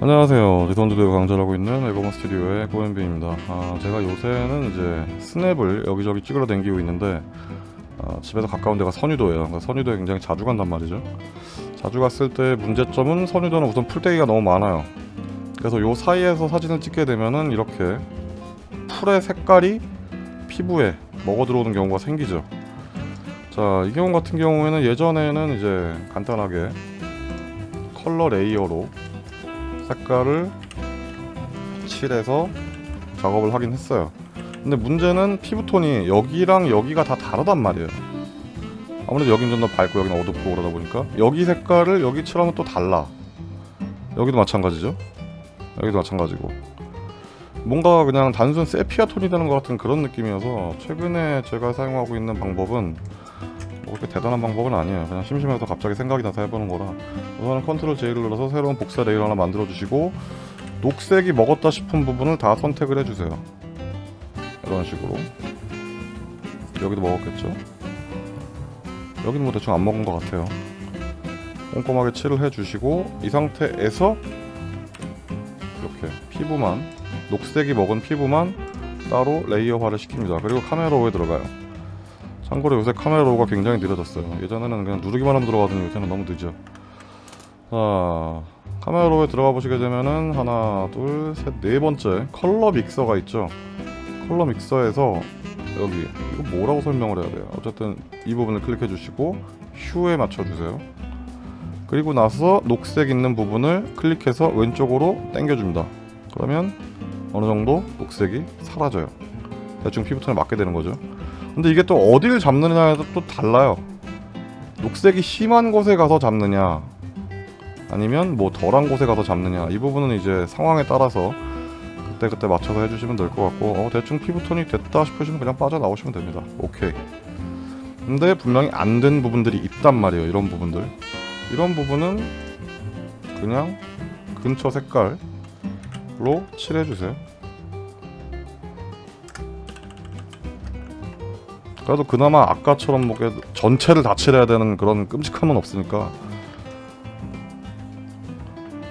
안녕하세요. 리선드대가 강좌하고 있는 에고먼 스튜디오의 고현빈입니다. 아, 제가 요새는 이제 스냅을 여기저기 찍으러 다니고 있는데 아, 집에서 가까운 데가 선유도예요. 선유도에 굉장히 자주 간단 말이죠. 자주 갔을 때 문제점은 선유도는 우선 풀떼기가 너무 많아요. 그래서 요 사이에서 사진을 찍게 되면은 이렇게 풀의 색깔이 피부에 먹어 들어오는 경우가 생기죠. 자 이 경우 같은 경우에는 예전에는 이제 간단하게 컬러 layer로 색깔을 칠해서 작업을 하긴 했어요. 근데 문제는 피부톤이 여기랑 여기가 다 다르단 말이에요. 아무래도 여긴 좀 더 밝고 여긴 어둡고 그러다 보니까 여기 색깔을 여기 칠하면 또 달라. 여기도 마찬가지죠? 여기도 마찬가지고. 뭔가 그냥 단순 세피아 톤이 되는 것 같은 그런 느낌이어서 최근에 제가 사용하고 있는 방법은 뭐 그렇게 대단한 방법은 아니에요. 그냥 심심해서 갑자기 생각이 나서 해보는 거라. 우선은 Control J를 눌러서 새로운 복사 layer 하나 만들어 주시고 녹색이 먹었다 싶은 부분을 다 선택을 해주세요. 이런 식으로. 여기도 먹었겠죠? 여기는 뭐 대충 안 먹은 것 같아요. 꼼꼼하게 칠을 해주시고 이 상태에서 이렇게 피부만 녹색이 먹은 피부만 따로 layer화를 시킵니다. 그리고 Camera Raw에 들어가요 참고로 요새 Camera Raw가 굉장히 느려졌어요. 예전에는 그냥 누르기만 하면 들어가더니 요새는 너무 늦죠 자 Camera Raw에 들어가 보시게 되면은 하나 둘 셋 네 번째 Color Mixer가 있죠? Color Mixer에서 여기 이거 뭐라고 설명을 해야 돼요? 어쨌든 이 부분을 클릭해 주시고 Hue에 맞춰 주세요. 그리고 나서 녹색 있는 부분을 클릭해서 왼쪽으로 당겨 줍니다. 그러면 어느 정도 녹색이 사라져요. 대충 피부톤에 맞게 되는 거죠 근데 이게 또 어디를 잡느냐에 또 달라요. 녹색이 심한 곳에 가서 잡느냐 아니면 뭐 덜한 곳에 가서 잡느냐 이 부분은 이제 상황에 따라서 그때그때 맞춰서 해주시면 될 것 같고 어, 대충 피부톤이 됐다 싶으시면 그냥 빠져나오시면 됩니다. 오케이. 근데 분명히 안 된 부분들이 있단 말이에요 이런 부분들. 이런 부분은 그냥 근처 색깔로 칠해주세요 그래도 그나마 아까처럼 뭐 전체를 다 칠해야 되는 그런 끔찍함은 없으니까.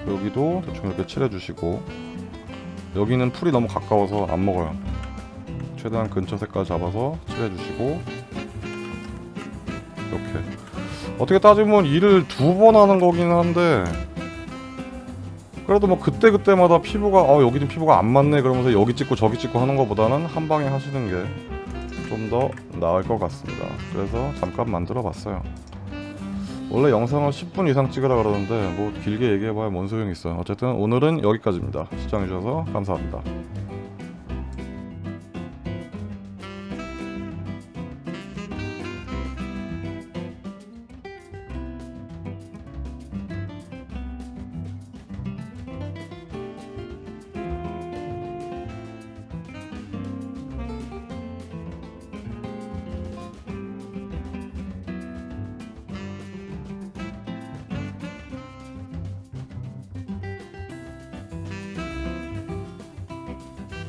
여기도 대충 이렇게 칠해주시고. 여기는 풀이 너무 가까워서 안 먹어요. 최대한 근처 색깔 잡아서 칠해주시고. 이렇게. 어떻게 따지면 일을 두 번 하는 거긴 한데. 그래도 뭐 그때그때마다 피부가 어 여기는 피부가 안 맞네 그러면서 여기 찍고 저기 찍고 하는 것보다는 한 방에 하시는 게 좀 더 나을 것 같습니다. 그래서 잠깐 만들어 봤어요. 원래 영상을 10분 이상 찍으라 그러는데 뭐 길게 얘기해봐야 뭔 소용이 있어요. 어쨌든 오늘은 여기까지입니다. 시청해주셔서 감사합니다